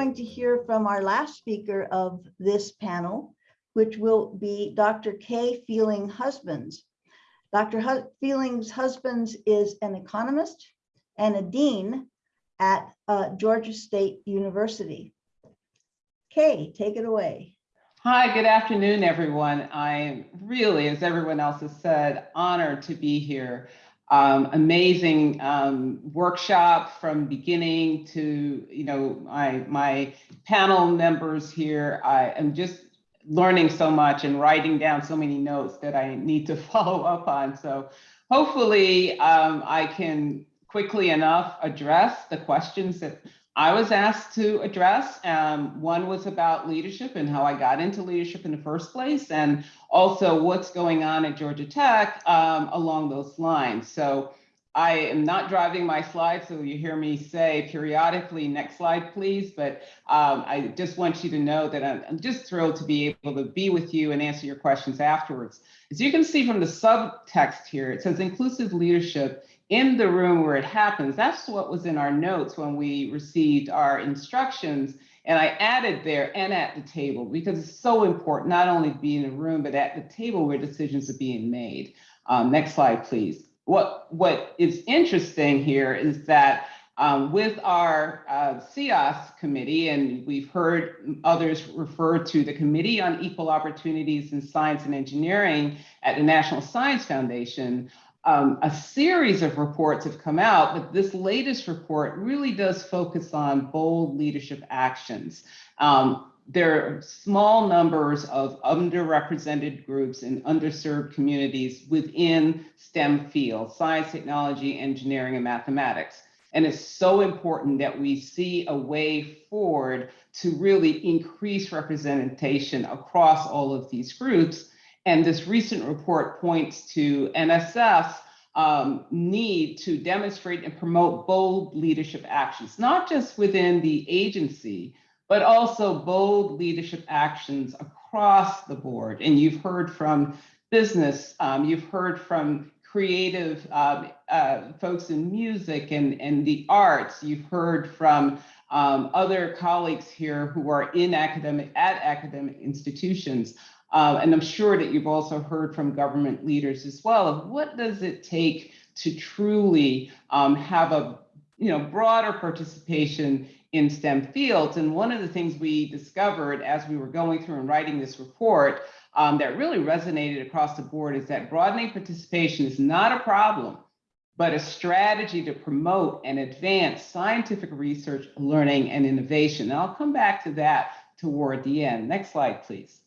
going to hear from our last speaker of this panel, which will be Dr. Kaye Fealing Husbands. Dr. Hu- Feelings Husbands is an economist and a dean at uh, Georgia State University. Kay, take it away. Hi, good afternoon, everyone. I'm really, as everyone else has said, honored to be here. Um, amazing um, workshop from beginning to, you know, my, my panel members here. I am just learning so much and writing down so many notes that I need to follow up on. So hopefully um, I can quickly enough address the questions that I was asked to address. Um, one was about leadership and how I got into leadership in the first place, and also what's going on at Georgia Tech um, along those lines. So I am not driving my slides, so you hear me say periodically, next slide, please. But um, I just want you to know that I'm, I'm just thrilled to be able to be with you and answer your questions afterwards. As you can see from the subtext here, it says inclusive leadership in the room where it happens. That's what was in our notes when we received our instructions. And I added there and at the table because it's so important not only to be in a room, but at the table where decisions are being made. Um, next slide, please. What, what is interesting here is that um, with our uh, CEOSE committee, and we've heard others refer to the Committee on Equal Opportunities in Science and Engineering at the National Science Foundation, um, a series of reports have come out, but this latest report really does focus on bold leadership actions. Um, there are small numbers of underrepresented groups and underserved communities within STEM fields, science, technology, engineering, and mathematics. And it's so important that we see a way forward to really increase representation across all of these groups and this recent report points to NSF's um, need to demonstrate and promote bold leadership actions, not just within the agency, but also bold leadership actions across the board. And you've heard from business, um, you've heard from creative uh, uh, folks in music and, and the arts, you've heard from um, other colleagues here who are in academic, at academic institutions. Uh, and I'm sure that you've also heard from government leaders as well of what does it take to truly um, have a you know broader participation in STEM fields. And one of the things we discovered as we were going through and writing this report um, that really resonated across the board is that broadening participation is not a problem, but a strategy to promote and advance scientific research, learning, and innovation. And I'll come back to that toward the end. Next slide, please.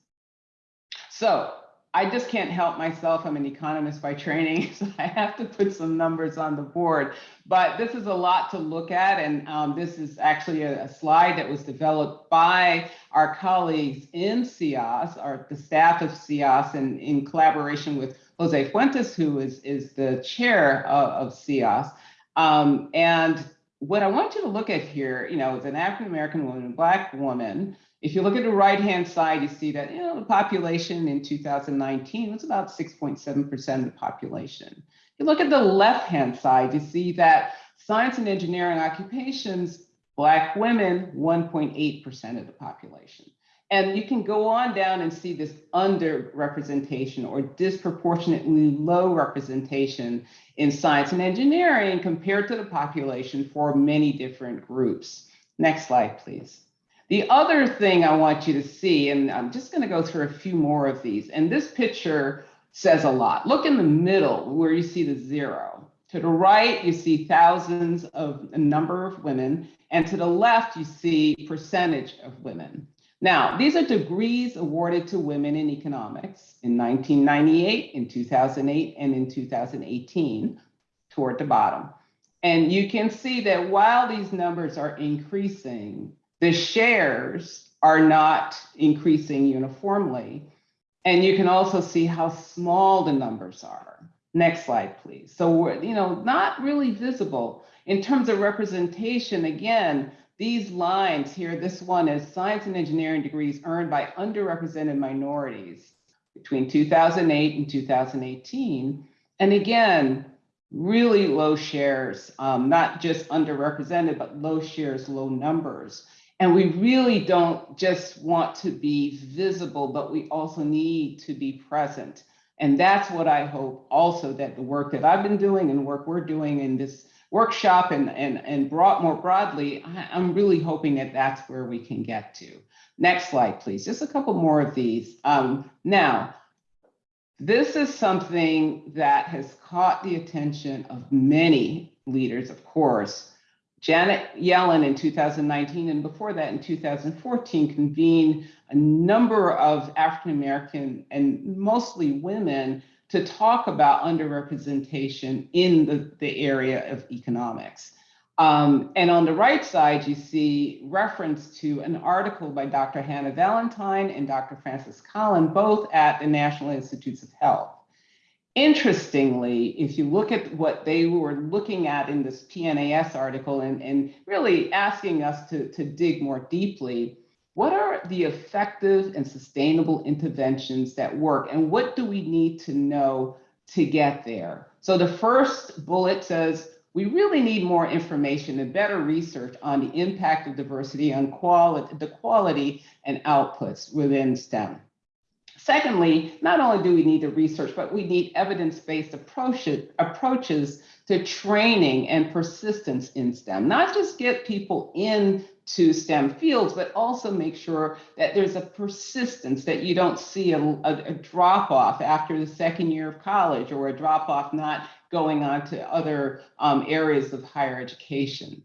So I just can't help myself. I'm an economist by training, so I have to put some numbers on the board. But this is a lot to look at, and um, this is actually a, a, slide that was developed by our colleagues in CEOSE, or the staff of CEOSE, and in collaboration with Jose Fuentes, who is, is the chair of, of CEOSE. Um, and what I want you to look at here, you know, as an African-American woman, Black woman, if you look at the right-hand side, you see that you know, the population in 2019 was about 6.7% of the population. If you look at the left-hand side, you see that science and engineering occupations, Black women, 1.8% of the population. And you can go on down and see this underrepresentation or disproportionately low representation in science and engineering compared to the population for many different groups. Next slide, please. The other thing I want you to see, and I'm just going to go through a few more of these, and this picture says a lot. Look in the middle where you see the zero. To the right, you see thousands of a number of women, and to the left, you see percentage of women. Now, these are degrees awarded to women in economics in 1998, in 2008, and in 2018, toward the bottom. And you can see that while these numbers are increasing, the shares are not increasing uniformly. And you can also see how small the numbers are. Next slide, please. So we're, you know, not really visible. In terms of representation, again, these lines here, this one is science and engineering degrees earned by underrepresented minorities between 2008 and 2018. And again, really low shares, um, not just underrepresented, but low shares, low numbers. And we really don't just want to be visible, but we also need to be present. And that's what I hope also that the work that I've been doing and work we're doing in this workshop and, and, and brought more broadly, I'm really hoping that that's where we can get to. Next slide, please. Just a couple more of these. Um, now, this is something that has caught the attention of many leaders, of course. Janet Yellen in 2019 and before that in 2014 convened a number of African American and mostly women to talk about underrepresentation in the, the area of economics. Um, and on the right side, you see reference to an article by Dr. Hannah Valantine and Dr. Francis Collin, both at the National Institutes of Health. Interestingly, if you look at what they were looking at in this PNAS article and, and really asking us to, to dig more deeply, what are the effective and sustainable interventions that work and what do we need to know to get there? So the first bullet says, we really need more information and better research on the impact of diversity on quality, the quality and outputs within STEM. Secondly, not only do we need the research, but we need evidence-based approaches, to training and persistence in STEM, not just get people into STEM fields, but also make sure that there's a persistence that you don't see a, a, a drop off after the second year of college or a drop off not going on to other um, areas of higher education.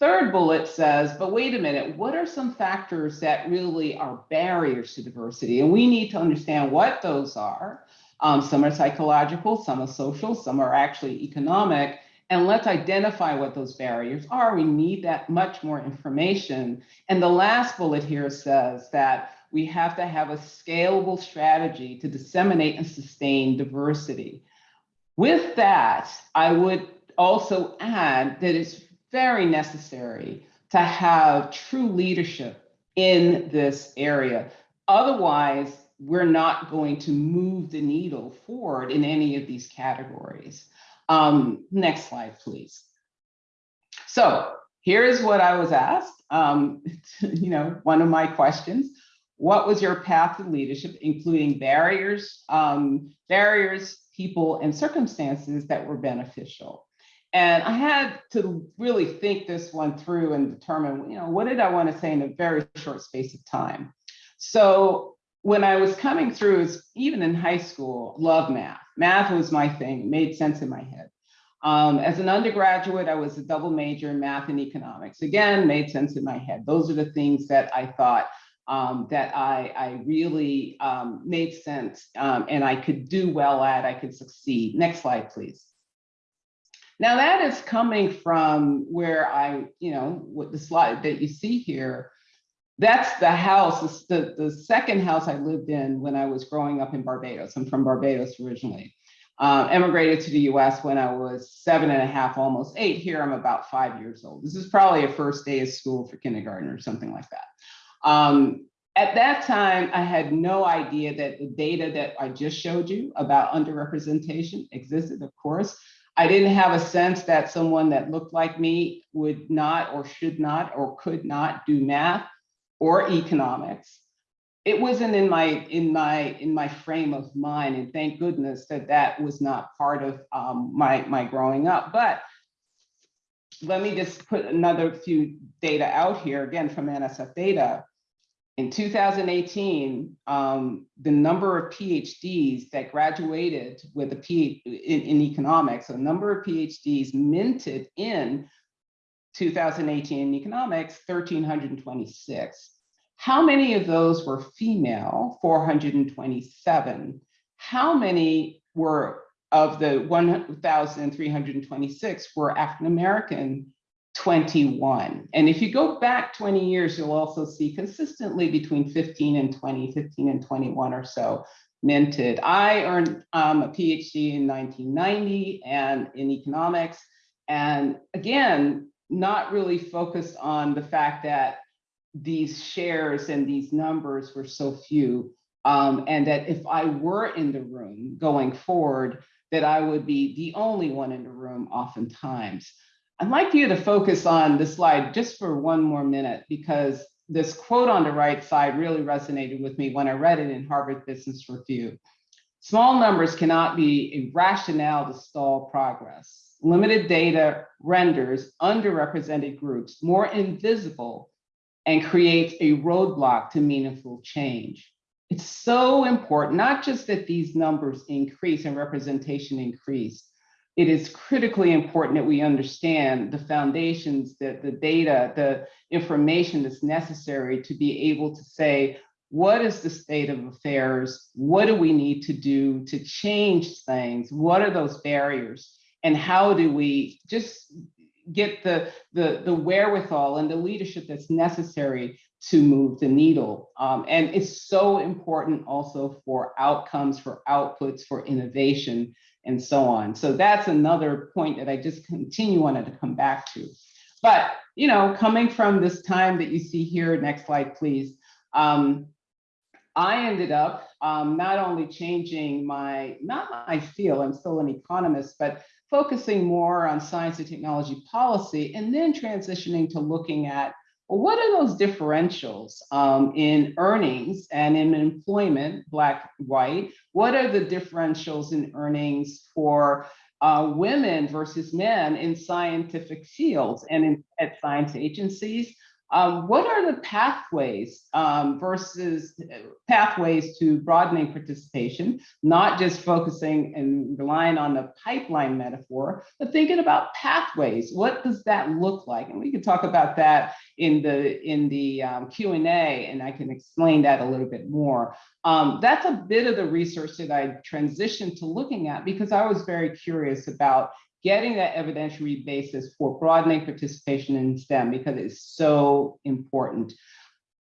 Third bullet says, but wait a minute, what are some factors that really are barriers to diversity? And we need to understand what those are. Um, some are psychological, some are social, some are actually economic. And let's identify what those barriers are. We need that much more information. And the last bullet here says that we have to have a scalable strategy to disseminate and sustain diversity. With that, I would also add that it's very necessary to have true leadership in this area. Otherwise, we're not going to move the needle forward in any of these categories. Um, next slide, please. So here's what I was asked. Um, you know, one of my questions. What was your path to leadership, including barriers, um, barriers, people, and circumstances that were beneficial? And I had to really think this one through and determine, you know, what did I want to say in a very short space of time? So when I was coming through, even in high school, love math. Math was my thing, it made sense in my head. Um, as an undergraduate, I was a double major in math and economics. Again, made sense in my head. Those are the things that I thought um, that I, I really um, made sense um, and I could do well at, I could succeed. Next slide, please. Now that is coming from where I, you know, with the slide that you see here, that's the house, the, the second house I lived in when I was growing up in Barbados. I'm from Barbados originally. Uh, emigrated to the US when I was seven and a half, almost eight. Here I'm about five years old. This is probably a first day of school for kindergarten or something like that. Um, at that time, I had no idea that the data that I just showed you about underrepresentation existed, of course. I didn't have a sense that someone that looked like me would not or should not or could not do math or economics. It wasn't in my in my in my frame of mind, and thank goodness that that was not part of um, my my growing up. But let me just put another few data out here again from NSF data. In 2018, um, the number of PhDs that graduated with a P in, in economics, the number of PhDs minted in 2018 in economics, 1,326. How many of those were female? 427. How many were of the 1,326 were African American? 21. And if you go back 20 years, you'll also see consistently between 15 and 20, 15 and 21 or so minted. I earned um, a PhD in 1990 and in economics. And again, not really focused on the fact that these shares and these numbers were so few. Um, and that if I were in the room going forward, that I would be the only one in the room oftentimes. I'd like you to focus on this slide just for one more minute because this quote on the right side really resonated with me when I read it in Harvard Business Review. Small numbers cannot be a rationale to stall progress. Limited data renders underrepresented groups more invisible and creates a roadblock to meaningful change. It's so important, not just that these numbers increase and representation increase, it is critically important that we understand the foundations, that the data, the information that's necessary to be able to say, what is the state of affairs? What do we need to do to change things? What are those barriers? And how do we just get the, the, the wherewithal and the leadership that's necessary to move the needle. Um, and it's so important also for outcomes, for outputs, for innovation, and so on. So that's another point that I just continue wanted to come back to. But, you know, coming from this time that you see here, next slide, please. Um, I ended up um, not only changing my, not my field, I'm still an economist, but focusing more on science and technology policy, and then transitioning to looking at what are those differentials um, in earnings and in employment, black, white? What are the differentials in earnings for uh, women versus men in scientific fields and in, at science agencies? Um, what are the pathways um, versus pathways to broadening participation, not just focusing and relying on the pipeline metaphor, but thinking about pathways. What does that look like? And we can talk about that in the in the um, Q&A, and I can explain that a little bit more. Um, that's a bit of the research that I transitioned to looking at because I was very curious about getting that evidentiary basis for broadening participation in STEM because it's so important.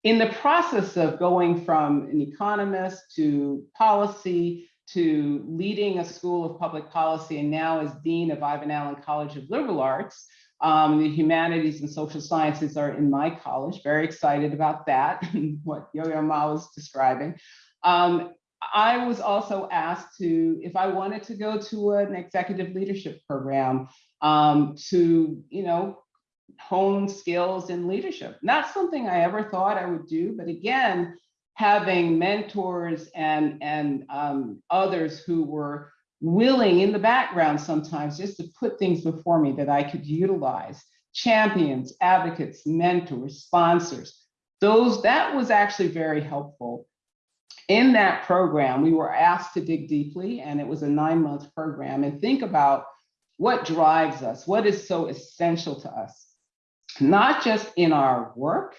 In the process of going from an economist to policy to leading a school of public policy and now as Dean of Ivan Allen College of Liberal Arts, um, the humanities and social sciences are in my college, very excited about that, what Yo-Yo Ma was describing. Um, I was also asked to, if I wanted to go to an executive leadership program um, to, you know, hone skills in leadership. Not something I ever thought I would do, but again, having mentors and, and um, others who were willing in the background sometimes just to put things before me that I could utilize, champions, advocates, mentors, sponsors, those, that was actually very helpful in that program, we were asked to dig deeply, and it was a nine month program, and think about what drives us, what is so essential to us, not just in our work,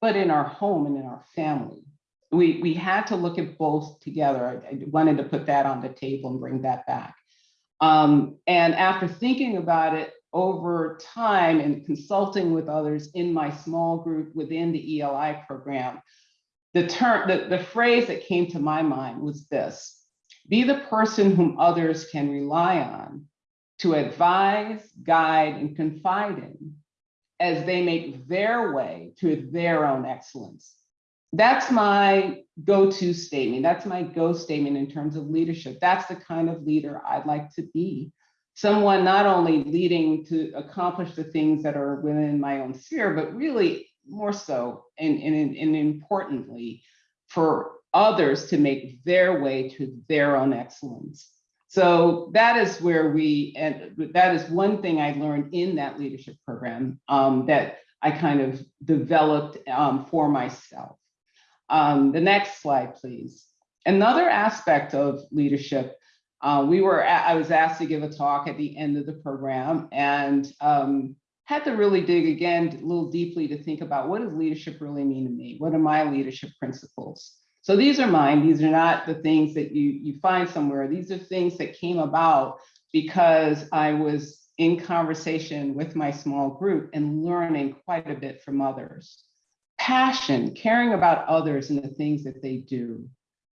but in our home and in our family. We, we had to look at both together. I, I wanted to put that on the table and bring that back. Um, and after thinking about it over time and consulting with others in my small group within the ELI program, the term, the, the phrase that came to my mind was this, be the person whom others can rely on to advise, guide, and confide in as they make their way to their own excellence. That's my go-to statement. That's my go statement in terms of leadership. That's the kind of leader I'd like to be. Someone not only leading to accomplish the things that are within my own sphere, but really more so and, and, and importantly for others to make their way to their own excellence. So that is where we, and that is one thing I learned in that leadership program um, that I kind of developed um, for myself. Um, the next slide, please. Another aspect of leadership, uh, we were, I was asked to give a talk at the end of the program and um, had to really dig again a little deeply to think about what does leadership really mean to me? What are my leadership principles? So these are mine. These are not the things that you, you find somewhere. These are things that came about because I was in conversation with my small group and learning quite a bit from others. Passion, caring about others and the things that they do.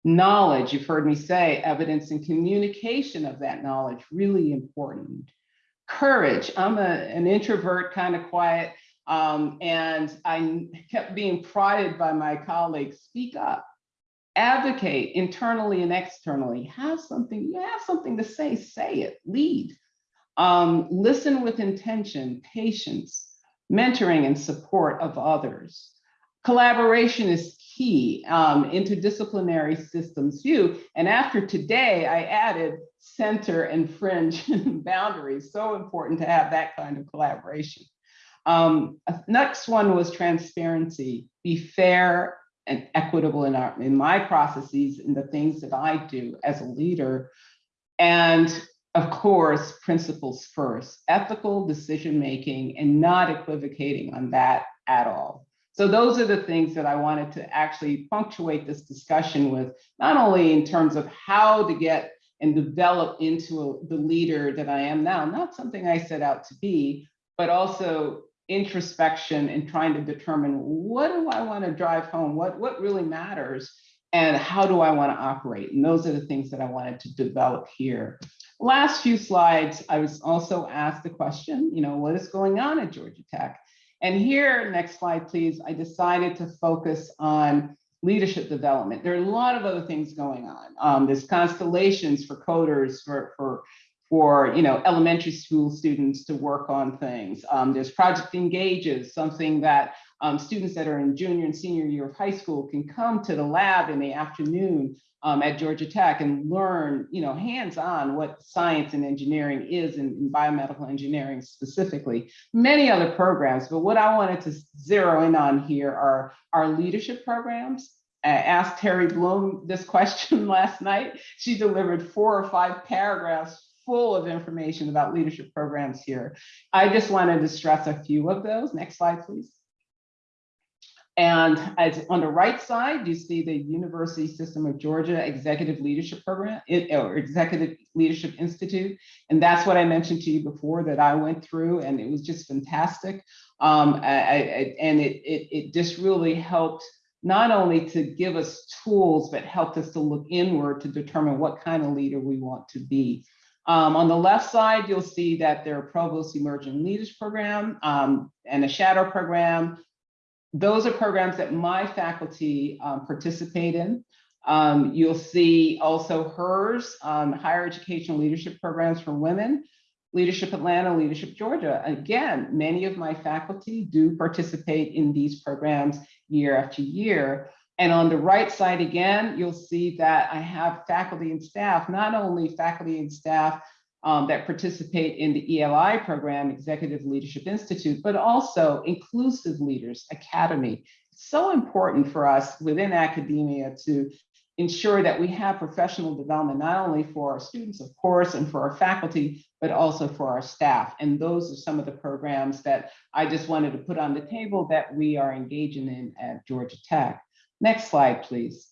Knowledge, you've heard me say, evidence and communication of that knowledge, really important courage. I'm a, an introvert, kind of quiet, um, and I kept being prodded by my colleagues, speak up, advocate internally and externally, have something, you have something to say, say it, lead. Um, listen with intention, patience, mentoring and support of others. Collaboration is key, um, interdisciplinary systems view. And after today, I added center and fringe boundaries. So important to have that kind of collaboration. Um, next one was transparency, be fair and equitable in, our, in my processes and the things that I do as a leader. And of course, principles first, ethical decision-making and not equivocating on that at all. So those are the things that I wanted to actually punctuate this discussion with, not only in terms of how to get and develop into a, the leader that I am now, not something I set out to be, but also introspection and trying to determine what do I want to drive home? What, what really matters? And how do I want to operate? And those are the things that I wanted to develop here. Last few slides, I was also asked the question, you know, what is going on at Georgia Tech? And here, next slide, please, I decided to focus on leadership development. There are a lot of other things going on. Um, there's constellations for coders, for, for, for you know, elementary school students to work on things. Um, there's Project Engages, something that um, students that are in junior and senior year of high school can come to the lab in the afternoon um, at Georgia Tech and learn, you know, hands-on what science and engineering is and biomedical engineering specifically. Many other programs, but what I wanted to zero in on here are our leadership programs. I asked Terry Bloom this question last night. She delivered four or five paragraphs full of information about leadership programs here. I just wanted to stress a few of those. Next slide, please. And as on the right side, you see the University System of Georgia Executive Leadership Program or Executive Leadership Institute. And that's what I mentioned to you before that I went through and it was just fantastic. Um, I, I, and it, it, it just really helped not only to give us tools, but helped us to look inward to determine what kind of leader we want to be. Um, on the left side, you'll see that there are Provost Emerging Leaders Program um, and a Shadow Program, those are programs that my faculty um, participate in. Um, you'll see also HERS, um, higher educational leadership programs for women, Leadership Atlanta, Leadership Georgia. Again, many of my faculty do participate in these programs year after year. And on the right side again, you'll see that I have faculty and staff, not only faculty and staff um, that participate in the ELI program, Executive Leadership Institute, but also Inclusive Leaders Academy. It's so important for us within academia to ensure that we have professional development, not only for our students, of course, and for our faculty, but also for our staff. And those are some of the programs that I just wanted to put on the table that we are engaging in at Georgia Tech. Next slide, please.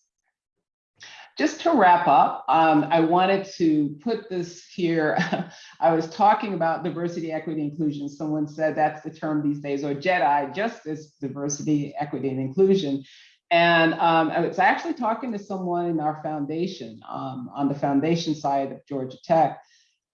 Just to wrap up, um, I wanted to put this here. I was talking about diversity, equity, inclusion. Someone said that's the term these days, or JEDI, justice, diversity, equity, and inclusion. And um, I was actually talking to someone in our foundation, um, on the foundation side of Georgia Tech.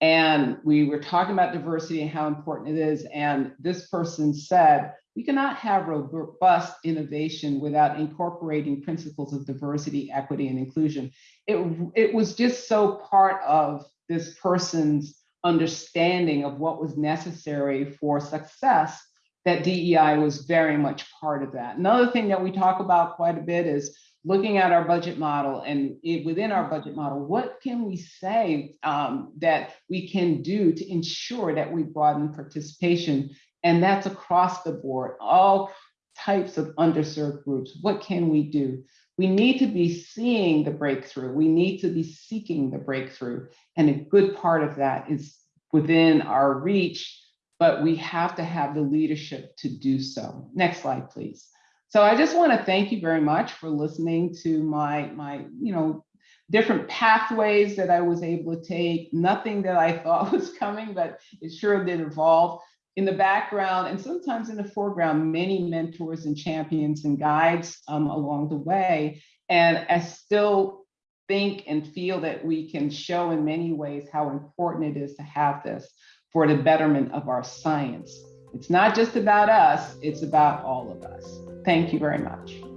And we were talking about diversity and how important it is. And this person said, we cannot have robust innovation without incorporating principles of diversity, equity, and inclusion. It, it was just so part of this person's understanding of what was necessary for success that DEI was very much part of that. Another thing that we talk about quite a bit is looking at our budget model and it, within our budget model, what can we say um, that we can do to ensure that we broaden participation and that's across the board, all types of underserved groups. What can we do? We need to be seeing the breakthrough. We need to be seeking the breakthrough. And a good part of that is within our reach, but we have to have the leadership to do so. Next slide, please. So I just want to thank you very much for listening to my, my, you know, different pathways that I was able to take. Nothing that I thought was coming, but it sure did evolve in the background and sometimes in the foreground, many mentors and champions and guides um, along the way. And I still think and feel that we can show in many ways how important it is to have this for the betterment of our science. It's not just about us, it's about all of us. Thank you very much.